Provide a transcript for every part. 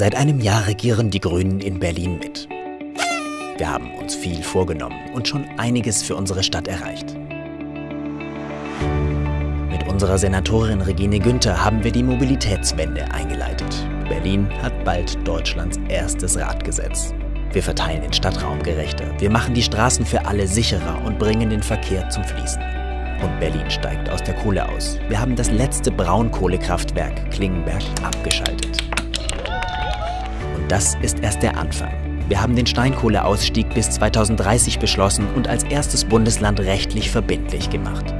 Seit einem Jahr regieren die Grünen in Berlin mit. Wir haben uns viel vorgenommen und schon einiges für unsere Stadt erreicht. Mit unserer Senatorin Regine Günther haben wir die Mobilitätswende eingeleitet. Berlin hat bald Deutschlands erstes Radgesetz. Wir verteilen den Stadtraum gerechter, wir machen die Straßen für alle sicherer und bringen den Verkehr zum Fließen. Und Berlin steigt aus der Kohle aus. Wir haben das letzte Braunkohlekraftwerk Klingenberg abgeschaltet. Das ist erst der Anfang. Wir haben den Steinkohleausstieg bis 2030 beschlossen und als erstes Bundesland rechtlich verbindlich gemacht.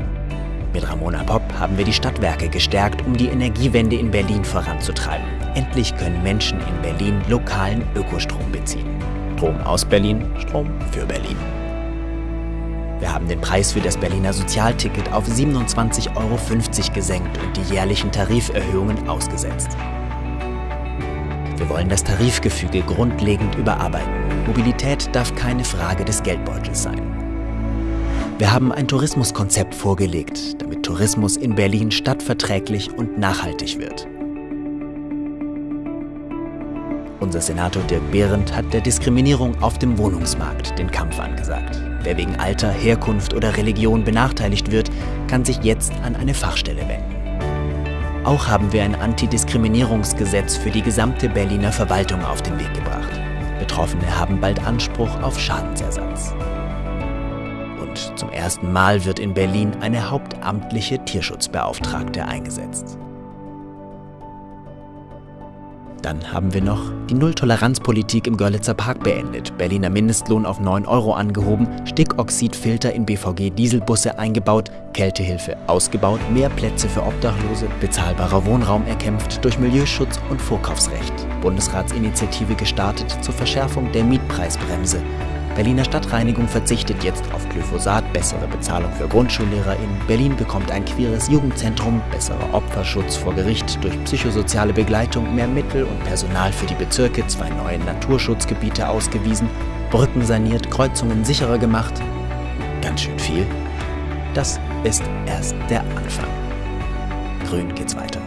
Mit Ramona Popp haben wir die Stadtwerke gestärkt, um die Energiewende in Berlin voranzutreiben. Endlich können Menschen in Berlin lokalen Ökostrom beziehen. Strom aus Berlin, Strom für Berlin. Wir haben den Preis für das Berliner Sozialticket auf 27,50 Euro gesenkt und die jährlichen Tariferhöhungen ausgesetzt. Wir wollen das Tarifgefüge grundlegend überarbeiten. Mobilität darf keine Frage des Geldbeutels sein. Wir haben ein Tourismuskonzept vorgelegt, damit Tourismus in Berlin stadtverträglich und nachhaltig wird. Unser Senator Dirk Behrendt hat der Diskriminierung auf dem Wohnungsmarkt den Kampf angesagt. Wer wegen Alter, Herkunft oder Religion benachteiligt wird, kann sich jetzt an eine Fachstelle wenden. Auch haben wir ein Antidiskriminierungsgesetz für die gesamte Berliner Verwaltung auf den Weg gebracht. Betroffene haben bald Anspruch auf Schadensersatz. Und zum ersten Mal wird in Berlin eine hauptamtliche Tierschutzbeauftragte eingesetzt. Dann haben wir noch die Nulltoleranzpolitik im Görlitzer Park beendet, Berliner Mindestlohn auf 9 Euro angehoben, Stickoxidfilter in BVG-Dieselbusse eingebaut, Kältehilfe ausgebaut, mehr Plätze für Obdachlose, bezahlbarer Wohnraum erkämpft durch Milieuschutz und Vorkaufsrecht, Bundesratsinitiative gestartet zur Verschärfung der Mietpreisbremse, Berliner Stadtreinigung verzichtet jetzt auf Glyphosat, bessere Bezahlung für GrundschullehrerInnen. Berlin bekommt ein queeres Jugendzentrum, besserer Opferschutz vor Gericht durch psychosoziale Begleitung, mehr Mittel und Personal für die Bezirke, zwei neue Naturschutzgebiete ausgewiesen, Brücken saniert, Kreuzungen sicherer gemacht. Ganz schön viel. Das ist erst der Anfang. Grün geht's weiter.